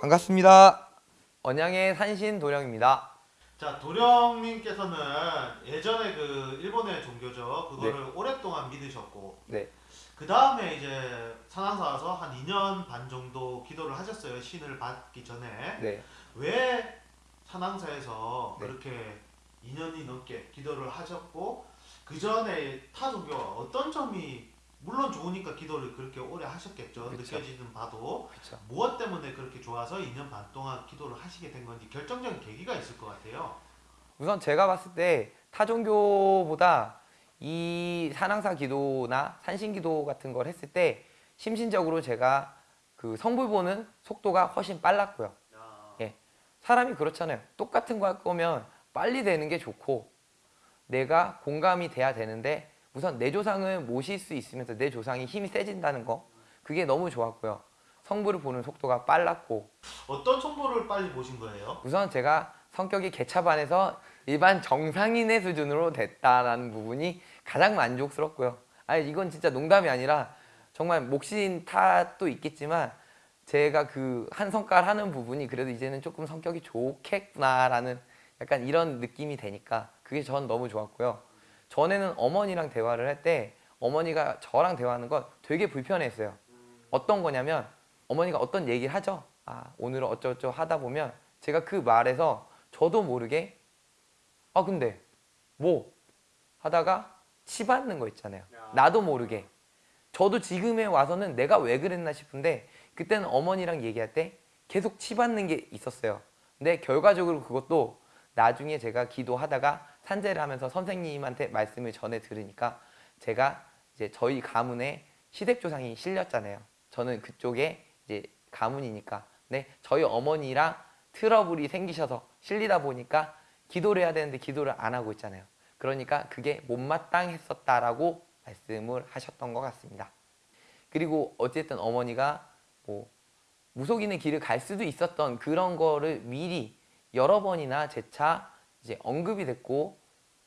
반갑습니다. 언양의 산신 도령입니다. 자 도령님께서는 예전에 그 일본의 종교죠 그거를 오랫동안 믿으셨고 네. 그 다음에 이제 산항사 와서 한 2년 반 정도 기도를 하셨어요 신을 받기 전에 네. 왜 산항사에서 네. 그렇게 2년이 넘게 기도를 하셨고 그 전에 타 종교와 어떤 점이 물론 좋으니까 기도를 그렇게 오래 하셨겠죠 그쵸. 느껴지는 바도 그렇죠. 무엇 때문에 그렇게 좋아서 2년 반 동안 기도를 하시게 된 건지 결정적인 계기가 있을 것 같아요. 우선 제가 봤을 때 타종교보다 이 산항사 기도나 산신 기도 같은 걸 했을 때 심신적으로 제가 그 성불 보는 속도가 훨씬 빨랐고요. 예. 사람이 그렇잖아요. 똑같은 거 할 거면 빨리 되는 게 좋고 내가 공감이 돼야 되는데 우선 내 조상을 모실 수 있으면서 내 조상이 힘이 세진다는 거 그게 너무 좋았고요. 성불을 보는 속도가 빨랐고 어떤 정보를 빨리 보신 거예요? 우선 제가 성격이 개차반에서 일반 정상인의 수준으로 됐다라는 부분이 가장 만족스럽고요. 아니 이건 진짜 농담이 아니라 정말 몫인 탓도 있겠지만 제가 그 한 성깔 하는 부분이 그래도 이제는 조금 성격이 좋겠구나라는 약간 이런 느낌이 되니까 그게 전 너무 좋았고요. 전에는 어머니랑 대화를 할 때 어머니가 저랑 대화하는 건 되게 불편했어요. 어떤 거냐면 어머니가 어떤 얘기를 하죠. 아 오늘은 어쩌고저쩌고 하다 보면 제가 그 말에서 저도 모르게 아 근데 뭐 하다가 치받는 거 있잖아요. 나도 모르게 저도 지금에 와서는 내가 왜 그랬나 싶은데 그때는 어머니랑 얘기할 때 계속 치받는 게 있었어요. 근데 결과적으로 그것도 나중에 제가 기도하다가 산재를 하면서 선생님한테 말씀을 전해 들으니까 제가 이제 저희 가문에 시댁조상이 실렸잖아요. 저는 그쪽에 이제 가문이니까. 네, 저희 어머니랑 트러블이 생기셔서 실리다 보니까 기도를 해야 되는데 기도를 안 하고 있잖아요. 그러니까 그게 못마땅했었다라고 말씀을 하셨던 것 같습니다. 그리고 어쨌든 어머니가 뭐 무속인의 길을 갈 수도 있었던 그런 거를 미리 여러 번이나 재차 이제 언급이 됐고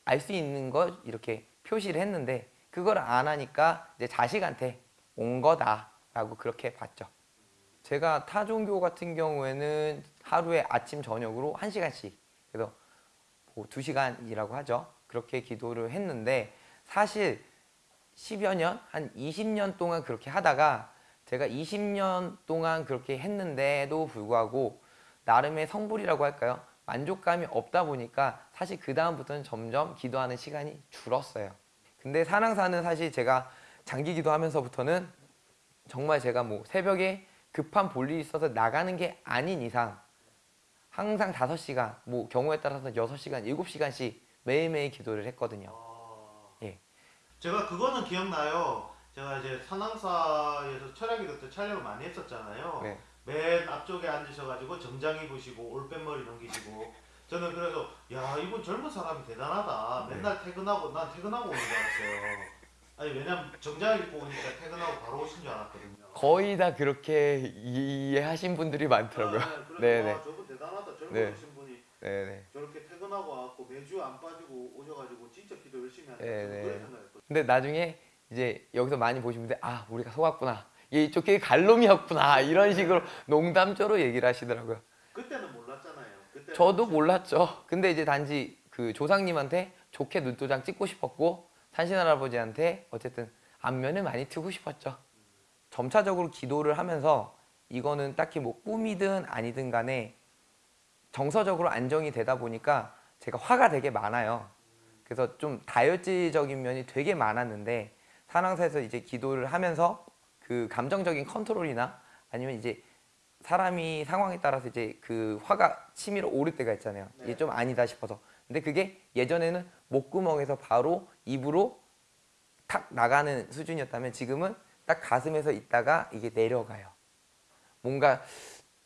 알 수 있는 걸 이렇게 표시를 했는데 그걸 안 하니까 이제 자식한테 온 거다라고 그렇게 봤죠. 제가 타 종교 같은 경우에는 하루에 아침 저녁으로 한시간씩 그래서 뭐 2시간이라고 하죠. 그렇게 기도를 했는데 사실 10여 년, 한 20년 동안 그렇게 하다가 제가 20년 동안 그렇게 했는데도 불구하고 나름의 성불이라고 할까요? 만족감이 없다 보니까 사실 그 다음부터는 점점 기도하는 시간이 줄었어요. 근데 산항사는 사실 제가 장기 기도하면서부터는 정말 제가 뭐 새벽에 급한 볼일이 있어서 나가는 게 아닌 이상 항상 5시간, 뭐 경우에 따라서 6시간, 7시간씩 매일매일 기도를 했거든요. 예. 제가 그거는 기억나요. 제가 이제 산항사에서 철야기도 때 촬영을 많이 했었잖아요. 네. 맨 앞쪽에 앉으셔가지고 정장 입으시고 올빼머리 넘기시고 저는 그래서 야 이분 젊은 사람이 대단하다. 네. 맨날 퇴근하고 난 퇴근하고 오는 줄 알았어요. 아니 왜냐면 정장 입고 오니까 퇴근하고 바로 오신 줄 알았거든요. 거의 다 그렇게 이해하신 분들이 많더라고요. 아, 그래서 네네. 와, 저분 대단하다. 젊으신 네. 분이 네네. 저렇게 퇴근하고 와갖고 매주 안 빠지고 오셔가지고 진짜 기도 열심히. 네, 네. 그런 생각했거든요. 근데 나중에 이제 여기서 많이 보신 분들 아 우리가 속았구나. 얘 이쪽 길 갈놈이었구나. 이런 식으로 농담조로 얘기를 하시더라고요. 그때는 몰랐잖아요. 그때 저도 몰랐죠. 근데 이제 단지 그 조상님한테 좋게 눈도장 찍고 싶었고 산신 할아버지한테 어쨌든 안면을 많이 트고 싶었죠. 점차적으로 기도를 하면서 이거는 딱히 뭐 꿈이든 아니든 간에 정서적으로 안정이 되다 보니까 제가 화가 되게 많아요. 그래서 좀 다혈질적인 면이 되게 많았는데 산항사에서 이제 기도를 하면서 그 감정적인 컨트롤이나 아니면 이제 사람이 상황에 따라서 이제 그 화가 치밀어 오를 때가 있잖아요. 이게 네. 좀 아니다 싶어서. 근데 그게 예전에는 목구멍에서 바로 입으로 탁 나가는 수준이었다면 지금은 딱 가슴에서 있다가 이게 내려가요. 뭔가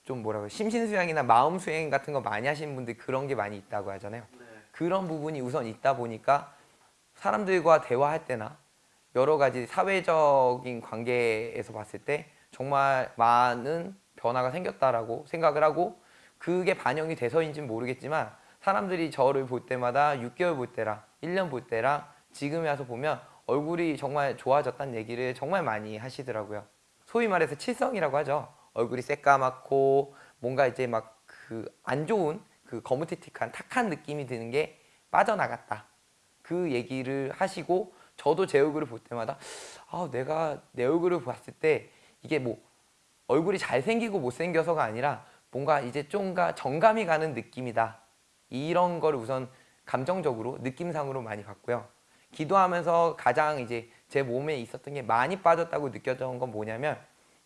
좀 뭐라고 심신수양이나 마음수행 같은 거 많이 하시는 분들 그런 게 많이 있다고 하잖아요. 네. 그런 부분이 우선 있다 보니까 사람들과 대화할 때나 여러 가지 사회적인 관계에서 봤을 때 정말 많은 변화가 생겼다라고 생각을 하고 그게 반영이 돼서인지는 모르겠지만 사람들이 저를 볼 때마다 6개월 볼 때랑 1년 볼 때랑 지금에 와서 보면 얼굴이 정말 좋아졌다는 얘기를 정말 많이 하시더라고요. 소위 말해서 칠성이라고 하죠. 얼굴이 새까맣고 뭔가 이제 막 그 안 좋은 그 거무튀틱한 탁한 느낌이 드는 게 빠져나갔다. 그 얘기를 하시고 저도 제 얼굴을 볼 때마다 아 내가 내 얼굴을 봤을 때 이게 뭐 얼굴이 잘생기고 못생겨서가 아니라 뭔가 이제 좀가 정감이 가는 느낌이다. 이런 거를 우선 감정적으로 느낌상으로 많이 봤고요. 기도하면서 가장 이제 제 몸에 있었던 게 많이 빠졌다고 느껴졌던 건 뭐냐면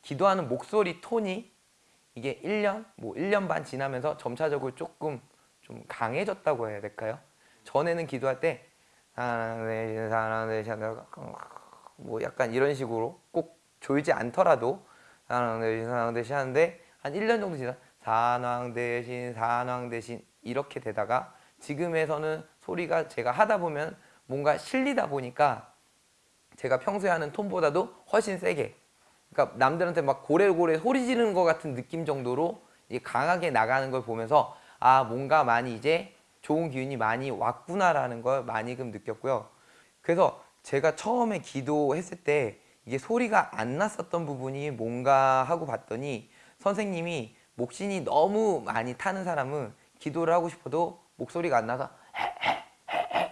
기도하는 목소리 톤이 이게 1년, 뭐 1년 반 지나면서 점차적으로 조금 좀 강해졌다고 해야 될까요? 전에는 기도할 때 사랑되신 사랑되신 뭐 약간 이런 식으로 꼭 졸지 않더라도 사랑되신 사랑되신 하는데 한 1년 정도 지나 산왕대신 산왕대신 이렇게 되다가 지금에서는 소리가 제가 하다 보면 뭔가 실리다 보니까 제가 평소에 하는 톤보다도 훨씬 세게. 그러니까 남들한테 막 고래고래 소리 지르는 것 같은 느낌 정도로 이게 강하게 나가는 걸 보면서 아 뭔가 많이 이제 좋은 기운이 많이 왔구나라는 걸 많이 금 느꼈고요. 그래서 제가 처음에 기도했을 때 이게 소리가 안 났었던 부분이 뭔가 하고 봤더니 선생님이 목신이 너무 많이 타는 사람은 기도를 하고 싶어도 목소리가 안 나서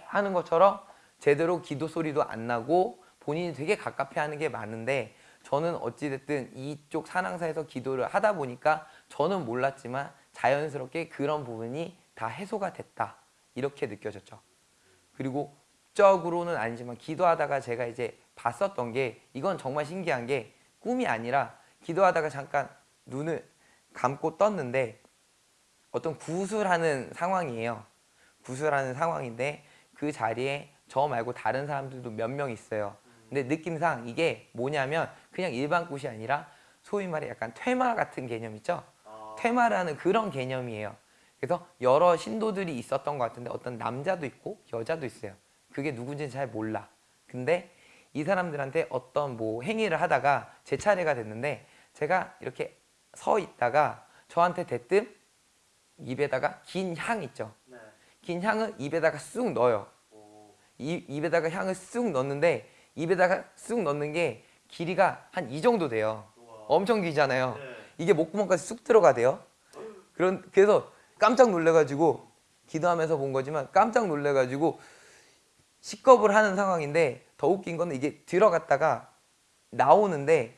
하는 것처럼 제대로 기도 소리도 안 나고 본인이 되게 갑갑해 하는 게 많은데 저는 어찌됐든 이쪽 산항사에서 기도를 하다 보니까 저는 몰랐지만 자연스럽게 그런 부분이 다 해소가 됐다. 이렇게 느껴졌죠. 그리고 적으로는 아니지만 기도하다가 제가 이제 봤었던 게 이건 정말 신기한 게 꿈이 아니라 기도하다가 잠깐 눈을 감고 떴는데 어떤 구술하는 상황이에요. 구술하는 상황인데 그 자리에 저 말고 다른 사람들도 몇 명 있어요. 근데 느낌상 이게 뭐냐면 그냥 일반 꽃이 아니라 소위 말해 약간 퇴마 같은 개념 있죠? 퇴마라는 그런 개념이에요 그래서 여러 신도들이 있었던 것 같은데 어떤 남자도 있고 여자도 있어요 그게 누군지는 잘 몰라 근데 이 사람들한테 어떤 뭐 행위를 하다가 제 차례가 됐는데 제가 이렇게 서 있다가 저한테 대뜸 입에다가 긴 향 있죠 네. 긴 향을 입에다가 쑥 넣어요 오. 이, 입에다가 향을 쑥 넣는데 입에다가 쑥 넣는 게 길이가 한 이 정도 돼요 우와. 엄청 길잖아요 네. 이게 목구멍까지 쑥 들어가대요 그런 그래서 깜짝 놀래가지고 기도하면서 본 거지만 깜짝 놀래가지고 식겁을 하는 상황인데 더 웃긴 거는 이게 들어갔다가 나오는데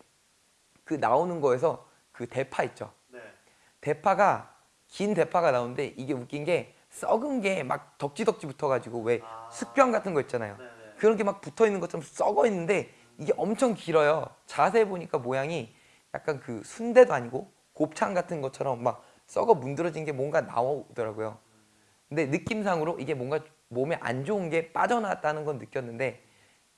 그 나오는 거에서 그 대파 있죠 네. 대파가 긴 대파가 나오는데 이게 웃긴 게 썩은 게 막 덕지덕지 붙어가지고 왜 아. 숙병 같은 거 있잖아요 네, 네. 그런 게 막 붙어 있는 것처럼 썩어 있는데 이게 엄청 길어요. 자세히 보니까 모양이 약간 그 순대도 아니고 곱창 같은 것처럼 막 썩어 문드러진 게 뭔가 나오더라고요. 근데 느낌상으로 이게 뭔가 몸에 안 좋은 게 빠져나왔다는 건 느꼈는데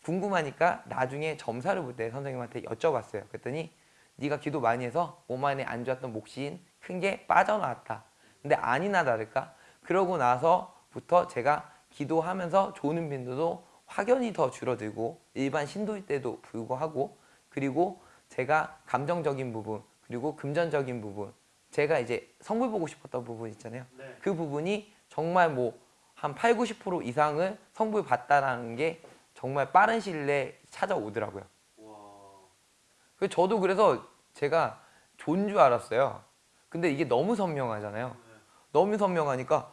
궁금하니까 나중에 점사를 볼 때 선생님한테 여쭤봤어요. 그랬더니 네가 기도 많이 해서 몸 안에 안 좋았던 몫인 큰 게 빠져나왔다. 근데 아니나 다를까 그러고 나서부터 제가 기도하면서 조는 빈도도 확연히 더 줄어들고 일반 신도일 때도 불구하고 그리고 제가 감정적인 부분 그리고 금전적인 부분 제가 이제 성불 보고 싶었던 부분 있잖아요 네. 그 부분이 정말 뭐 한 8, 90% 이상을 성불 받다라는 게 정말 빠른 시일 내에 찾아오더라고요. 그래서 저도 그래서 제가 좋은 줄 알았어요 근데 이게 너무 선명하잖아요 네. 너무 선명하니까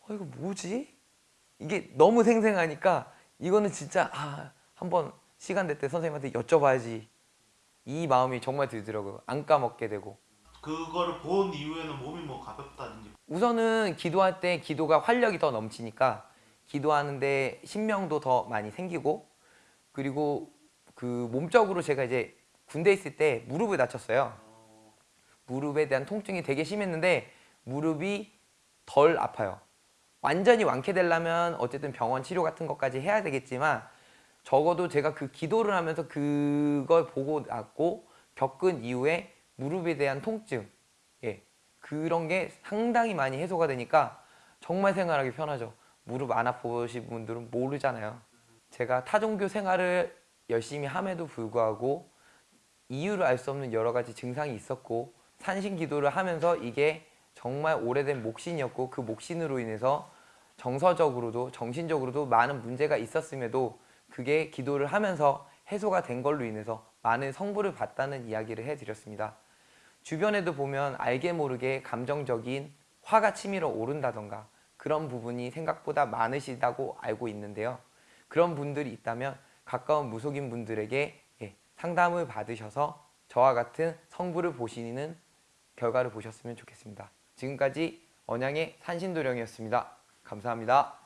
어 이거 뭐지? 이게 너무 생생하니까 이거는 진짜 아 한번 시간 될 때 선생님한테 여쭤봐야지 이 마음이 정말 들더라고요 안 까먹게 되고 그거를 본 이후에는 몸이 뭐 가볍다든지 우선은 기도할 때 기도가 활력이 더 넘치니까 기도하는데 신명도 더 많이 생기고 그리고 그 몸적으로 제가 이제 군대 있을 때 무릎을 다쳤어요 어, 무릎에 대한 통증이 되게 심했는데 무릎이 덜 아파요. 완전히 완쾌되려면 어쨌든 병원 치료 같은 것까지 해야 되겠지만 적어도 제가 그 기도를 하면서 그걸 보고 났고 겪은 이후에 무릎에 대한 통증 예 그런 게 상당히 많이 해소가 되니까 정말 생활하기 편하죠. 무릎 안 아프신 분들은 모르잖아요. 제가 타종교 생활을 열심히 함에도 불구하고 이유를 알 수 없는 여러 가지 증상이 있었고 산신 기도를 하면서 이게 정말 오래된 목신이었고 그 목신으로 인해서 정서적으로도 정신적으로도 많은 문제가 있었음에도 그게 기도를 하면서 해소가 된 걸로 인해서 많은 성부를 받다는 이야기를 해드렸습니다. 주변에도 보면 알게 모르게 감정적인 화가 치밀어 오른다던가 그런 부분이 생각보다 많으시다고 알고 있는데요. 그런 분들이 있다면 가까운 무속인 분들에게 예, 상담을 받으셔서 저와 같은 성부를 보시는 결과를 보셨으면 좋겠습니다. 지금까지 언양의 산신도령이었습니다. 감사합니다.